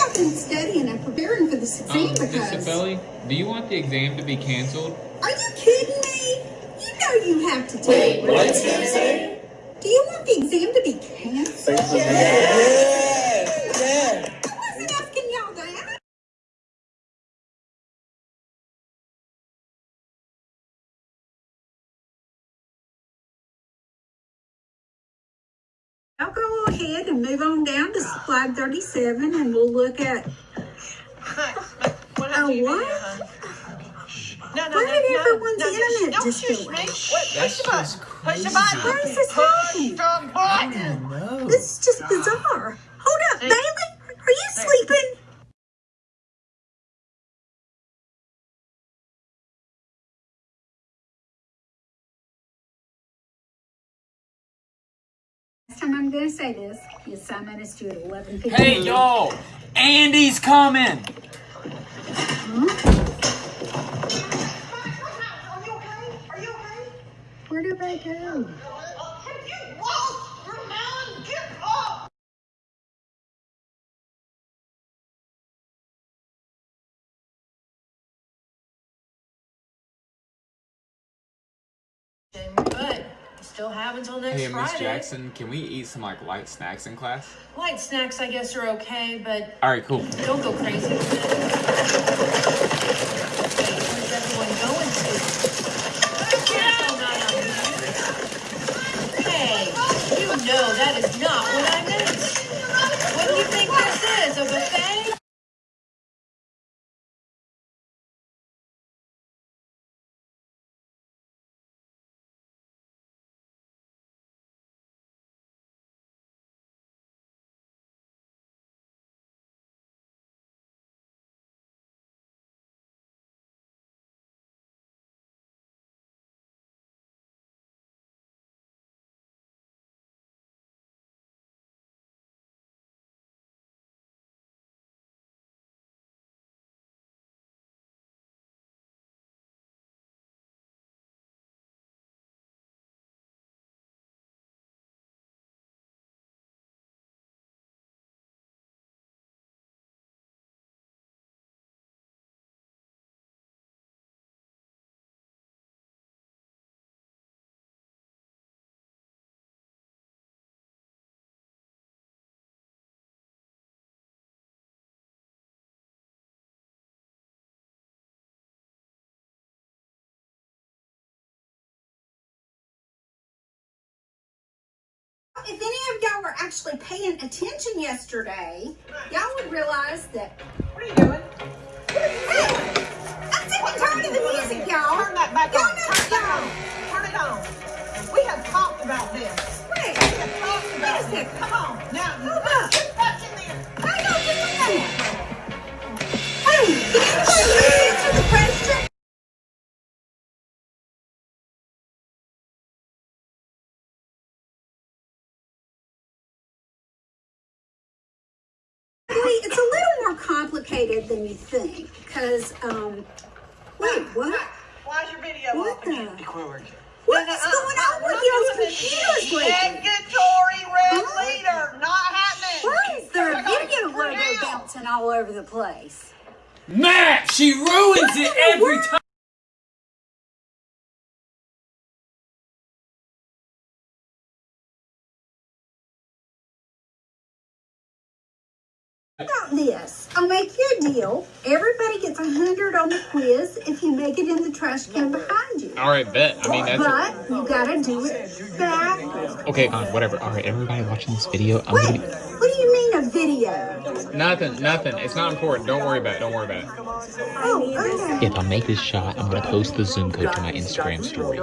I've been studying and preparing for this exam Um, Miss because. Sefeli, do you want the exam to be canceled? Are you kidding me? You know you have to take Wait, it. what's he say? Do you want the exam to be canceled? Ahead and move on down to slide 37 and we'll look at. What Oh, happened to your what? video. No, no, Why no, did no, everyone's no, internet don't just shush me. out? Wait, push the button. Push the crazy. button. Why is this Push the button. This is just bizarre. Hold up, Hey. Bailey. Last time I'm gonna say this, the assignment is due at eleven fifteen. Hey y'all, Andy's coming. Where did they go? But you still have until next Hey, Miss Jackson, can we eat some like light snacks in class? Light snacks, I guess, are okay, but All right, cool. don't go crazy If any of y'all were actually paying attention yesterday, y'all would realize that. What are you doing? Hey, I'm sick and tired of the music, y'all. Turn that back Y'all on. Turn it on. Turn it on. We have talked about this. Complicated than you think, because, um, wait, what? Why's your video What off the? again? What is going on with y'all's computers lately? Negatory red Huh? leader, not happening. Why is there a I gotta video get logo bouncing all over the place? Matt, she ruins it every time. about this. I'll make you a deal. Everybody gets a hundred on the quiz if you make it in the trash can behind you. All right, bet. I mean, that's But you gotta do it backwards. okay. Fine, whatever. All right, everybody watching this video, I'm Wait, gonna what do you mean a video? nothing, nothing. It's not important. Don't worry about it. Don't worry about it. Oh, okay. If I make this shot, I'm gonna post the Zoom code to my Instagram story.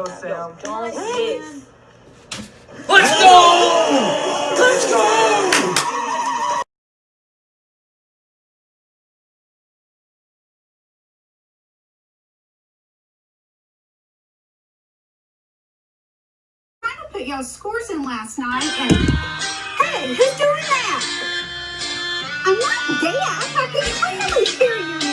Let's go! Let's go! Put y'all's scores in last night and hey, who's doing that? I'm not deaf. I can clearly hear your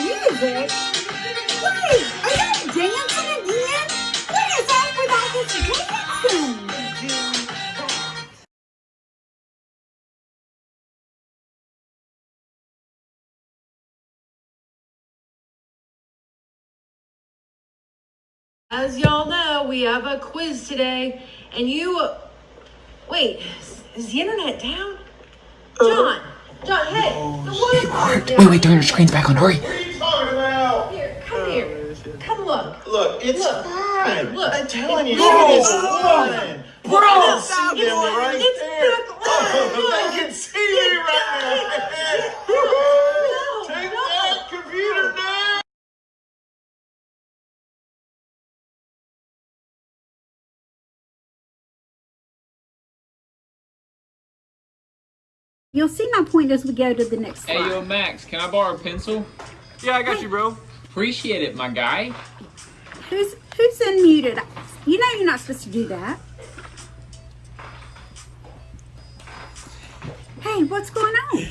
As y'all know, we have a quiz today, and you. Wait, is- is the internet down? John, John, hey, oh, the water. Wait, wait, turn your screen's back on. Hurry. What are you talking about? Here, come oh, here. Come look. Look, it's Look. fine. Look. I'm telling you, Look. it is fine. Bro! I can see them It's- right it's there. back- Oh, they You'll see my point as we go to the next slide. Hey, yo, Max, can I borrow a pencil? Yeah, I got you, bro. Appreciate it, my guy. Who's who's unmuted? You know you're not supposed to do that. Hey, what's going on?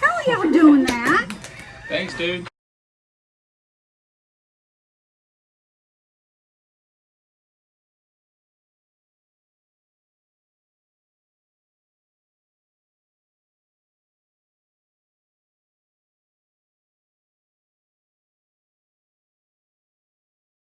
How are y'all doing that? Thanks, dude.